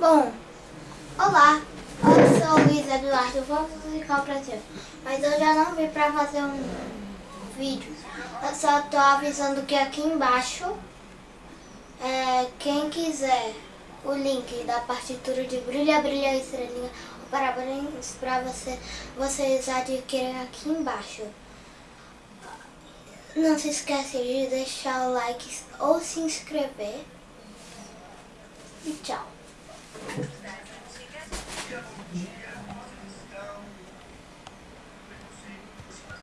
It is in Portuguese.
Bom, olá, eu sou Luiz Eduardo, vou musical pra ti. Mas eu já não vim pra fazer um vídeo. Eu só tô avisando que aqui embaixo, é, quem quiser o link da partitura de Brilha, Brilha, Estrelinha, parabéns pra você, vocês adquirem aqui embaixo. Não se esqueça de deixar o like ou se inscrever. Yeah.